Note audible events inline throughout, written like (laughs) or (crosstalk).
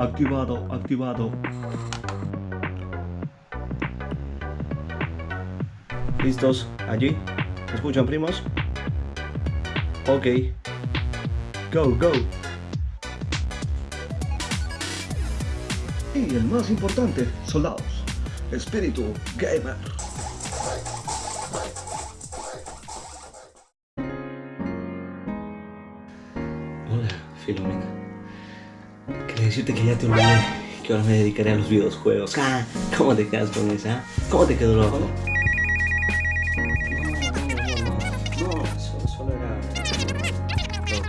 Activado, activado. ¿Listos? ¿Allí? ¿Me escuchan, primos? Ok. Go, go. Y el más importante, soldados. Espíritu Gamer. Hola, Filomena. Quería decirte que ya te olvidé, que ahora me dedicaré a los videojuegos. Ah, ¿cómo te quedas con esa? ¿Cómo te quedó el ojo? No, no, no, no, solo, era que.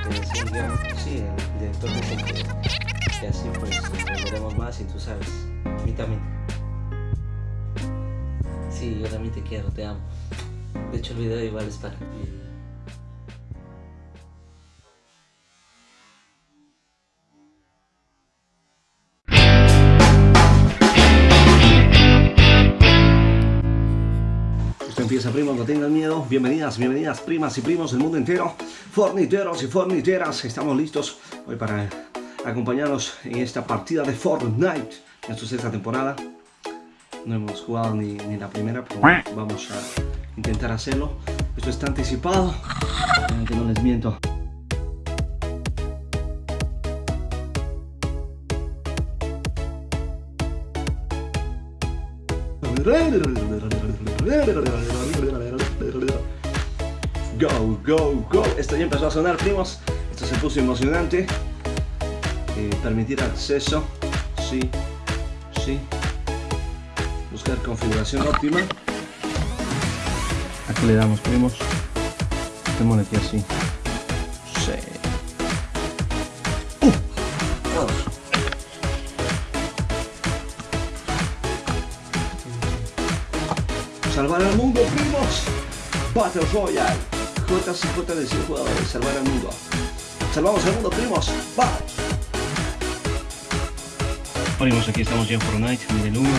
Sí, el director dice que, que así pues aprenderemos más y tú sabes, a mí también. Sí, yo también te quiero, te amo. De hecho el video igual es para ti. Esto empieza, primos, no tengan miedo. Bienvenidas, bienvenidas, primas y primos del mundo entero. Forniteros y forniteras, estamos listos hoy para acompañarnos en esta partida de Fortnite, nuestra sexta temporada. No hemos jugado ni, ni la primera, pero vamos a intentar hacerlo. Esto está anticipado, que no les miento. Go, go, go. Esto ya empezó a sonar, primos. Esto se puso emocionante. Eh, permitir acceso. Sí, sí. Buscar configuración óptima. Aquí le damos, primos. Démosle aquí así. Sí. Uh. Salvar al mundo, primos. Battle Royale. JCJ de 100 jugadores. Salvar al mundo. Salvamos al mundo, primos. ¡Va! Primos, aquí estamos ya en Fortnite, nivel 1.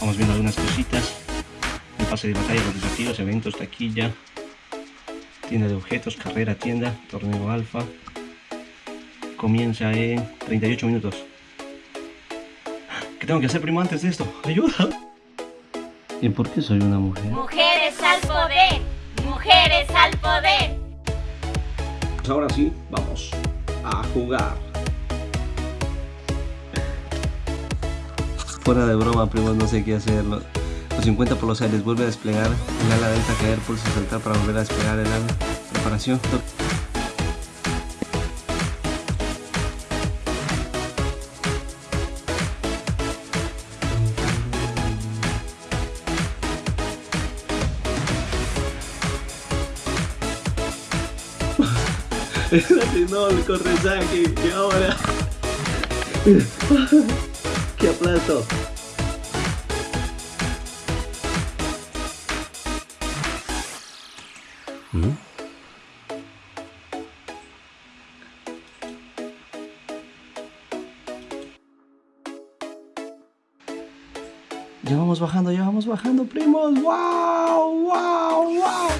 Vamos viendo algunas cositas. El pase de batalla, los desafíos, eventos, taquilla. Tienda de objetos, carrera, tienda, torneo alfa. Comienza en 38 minutos. ¿Qué tengo que hacer, primo, antes de esto? ¡Ayuda! ¿Y por qué soy una mujer? Mujeres al poder, mujeres al poder. Pues ahora sí, vamos a jugar. Fuera de broma, primos, no sé qué hacer. Los los 50 por los aires, vuelve a desplegar el ala delta, caer, pulso saltar para volver a desplegar el ala. Preparación. (laughs) no, el corresaje, y ahora. ¡Qué (laughs) aplasto! ¿Mm? Ya vamos bajando, ya vamos bajando, primos. ¡Wow! ¡Wow! ¡Wow!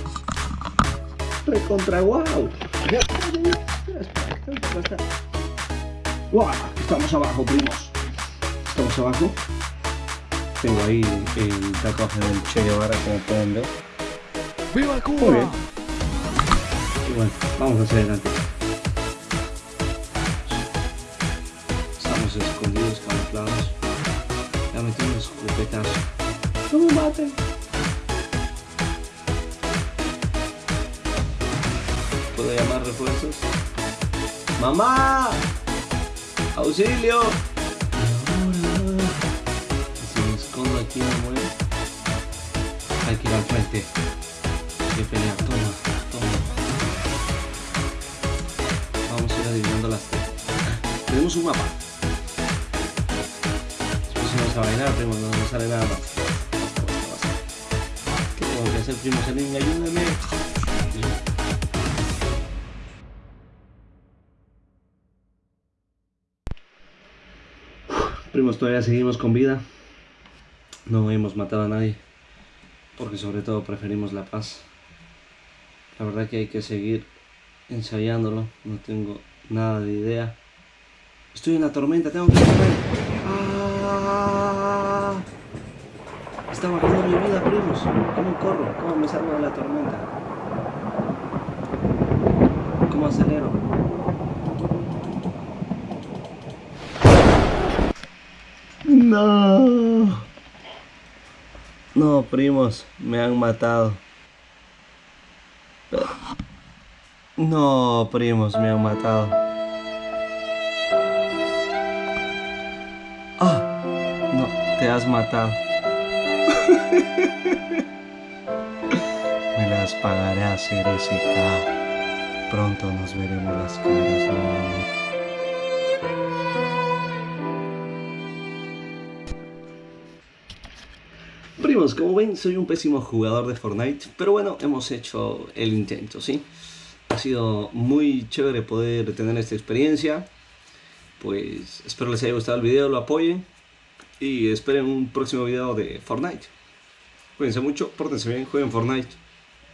Recontra wow. ¡Wow! Estamos abajo, primos. Estamos abajo. Tengo ahí el tatuaje del Che Guevara, como pueden ver. ¡Viva Muy bien. Cuba! Y bueno, vamos hacia adelante. Estamos escondidos, camuflados. Ya metí un escopetazo. ¡No me maten! ¿Puedo llamar refuerzos? ¡Mamá! ¡Auxilio! Si me escondo aquí me muero. Hay que ir al frente. Que pelear. Toma, toma. Vamos a ir adivinando las tres. Tenemos un mapa. Después se nos va a bailar, primo, no nos sale nada más. ¿Qué tengo que hacer, primo? Salín, ayúdame. Primos, todavía seguimos con vida. No hemos matado a nadie. Porque sobre todo preferimos la paz. La verdad que hay que seguir ensayándolo. No tengo nada de idea. Estoy en la tormenta, tengo que correr. ¡Ah! Está bajando mi vida, primos. ¿Cómo corro? ¿Cómo me salgo de la tormenta? ¿Cómo acelero? No. No, primos, me han matado. No, primos, me han matado. Ah, no, te has matado. (laughs) me las pagarás, Eresica. Pronto nos veremos las caras nuevamente. Como ven, soy un pésimo jugador de Fortnite, pero bueno, hemos hecho el intento, ¿sí? Ha sido muy chévere poder tener esta experiencia. Pues espero les haya gustado el video, lo apoyen y esperen un próximo video de Fortnite. Cuídense mucho, pórtense bien, jueguen Fortnite.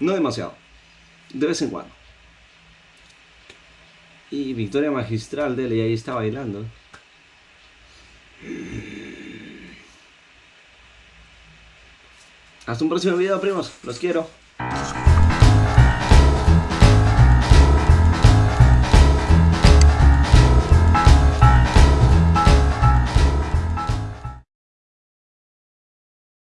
No demasiado, de vez en cuando. Y victoria magistral de él, ahí está bailando. Hasta un próximo video, primos. Los quiero.